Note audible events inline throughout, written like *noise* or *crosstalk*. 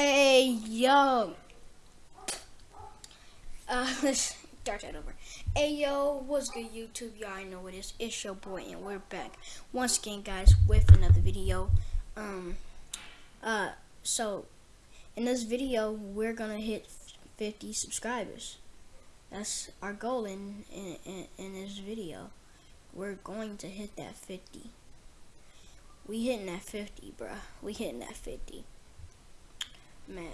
Hey, yo. Uh, let's *laughs* start that over. Hey, yo, what's good, YouTube? Y'all I know what it is. It's your boy, and we're back once again, guys, with another video. Um, uh, so, in this video, we're gonna hit 50 subscribers. That's our goal in, in, in, this video. We're going to hit that 50. We hitting that 50, bruh. We hitting that 50. Man.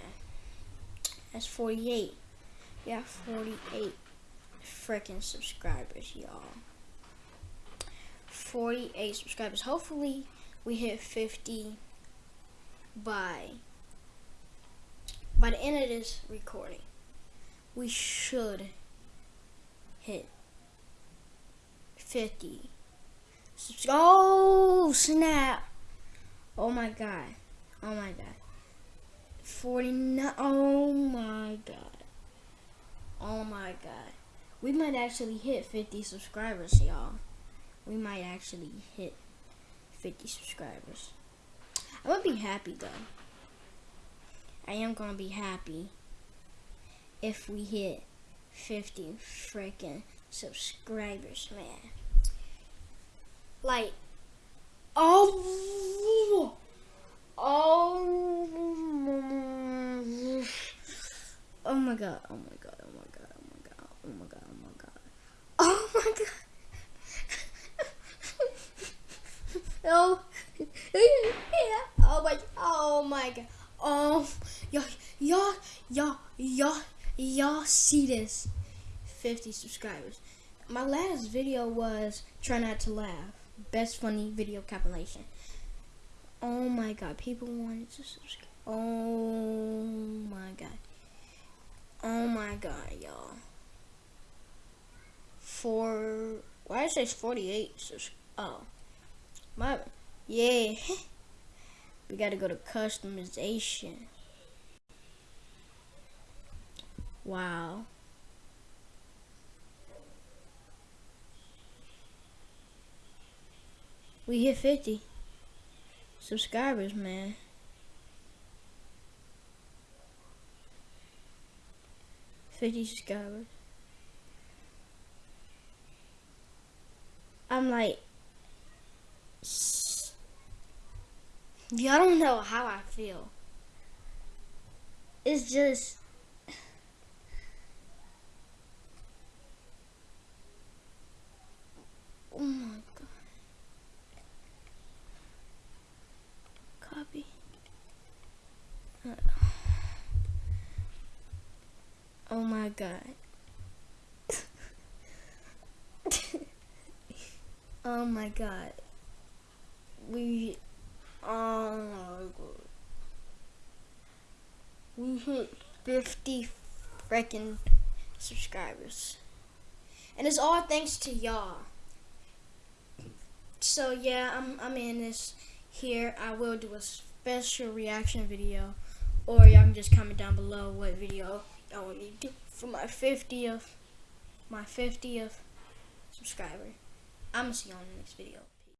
That's 48. Yeah, 48 freaking subscribers, y'all. 48 subscribers. Hopefully, we hit 50 by by the end of this recording. We should hit 50. Oh, snap. Oh my god. Oh my god. 49. Oh my god. Oh my god. We might actually hit 50 subscribers, y'all. We might actually hit 50 subscribers. I'm gonna be happy though. I am gonna be happy if we hit 50 freaking subscribers, man. Like, oh, my god, oh my god, oh my god, oh my god, oh my god, oh my god, oh my god. *laughs* oh, yeah, oh my, oh my god, oh, y'all, y'all, y'all, y'all, y'all see this? 50 subscribers. My last video was try not to laugh. Best funny video compilation. Oh my god, people wanted to subscribe. Oh my god. Oh my god, y'all. For why did it say 48? Oh, my yeah. *laughs* we gotta go to customization. Wow. We hit 50 subscribers, man. Subscribers. I'm like, y'all don't know how I feel. It's just Oh my god. oh Oh my god. Oh my god. We oh my god We hit 50 freaking subscribers. And it's all thanks to y'all. So yeah, I'm I'm in this here. I will do a special reaction video or y'all can just comment down below what video I for my 50th, my 50th subscriber. I'm gonna see you on the next video.